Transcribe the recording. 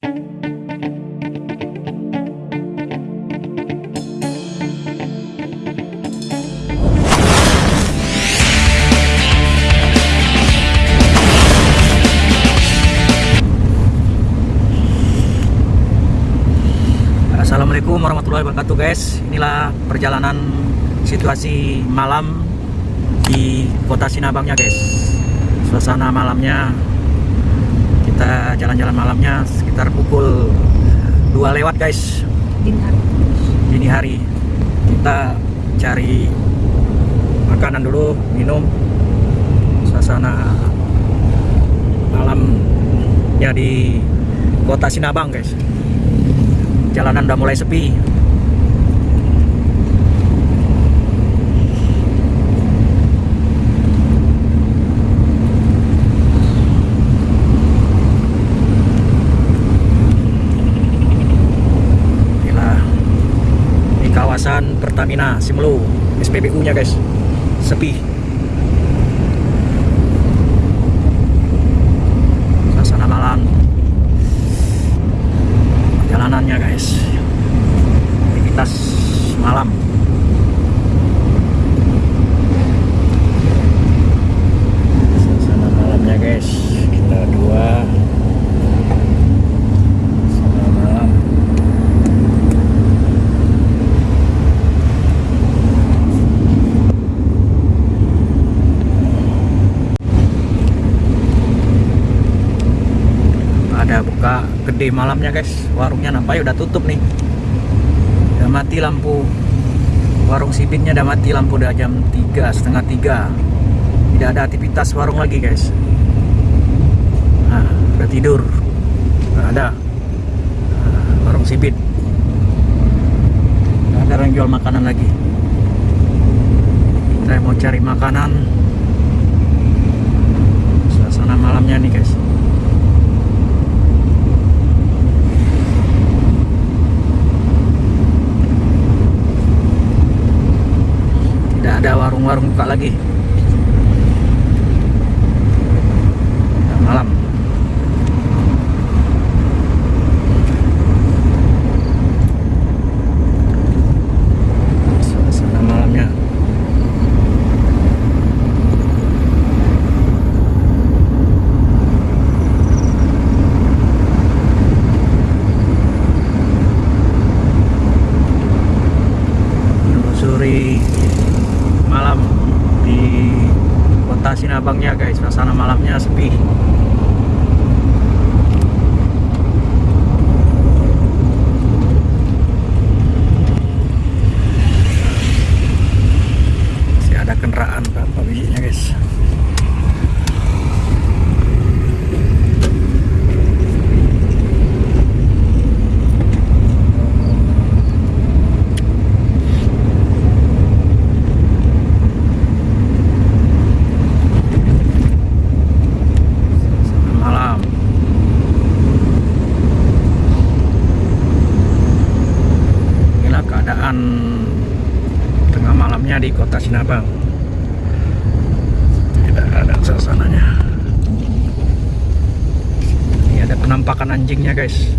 Assalamualaikum warahmatullahi wabarakatuh guys. Inilah perjalanan situasi malam di kota Sinabangnya guys. Suasana malamnya Kita jalan-jalan malamnya sekitar pukul 2 lewat guys. Dini hari. Dini hari. Kita cari makanan dulu, minum. Suasana malam ya di kota Sinabang guys. Jalanan udah mulai sepi inilah di kawasan Pertamina Simelu SPBU nya guys. Sepi suasana malam jalanannya guys aktivitas malam suasana malamnya guys kita dua suasana malam ada buka gede malamnya guys. Warungnya nampaknya udah tutup nih. Udah mati lampu. Warung sibitnya udah mati lampu udah jam 3 setengah tiga. Tidak ada aktivitas warung lagi guys. Nah udah tidur. Nggak ada. Nah, warung sibit nggak ada yang jual makanan lagi. Saya mau cari makanan. Suasana malamnya nih guys tidak ada warung-warung buka lagi Udah malam suasana malamnya menelusuri malam di kota Sinabangnya guys. Suasana malamnya sepi masih ada kendaraan berapa bijinya guys Suasana malam inilah keadaan malamnya di kota Sinabang. Tidak ada suasananya. Ini ada penampakan anjingnya guys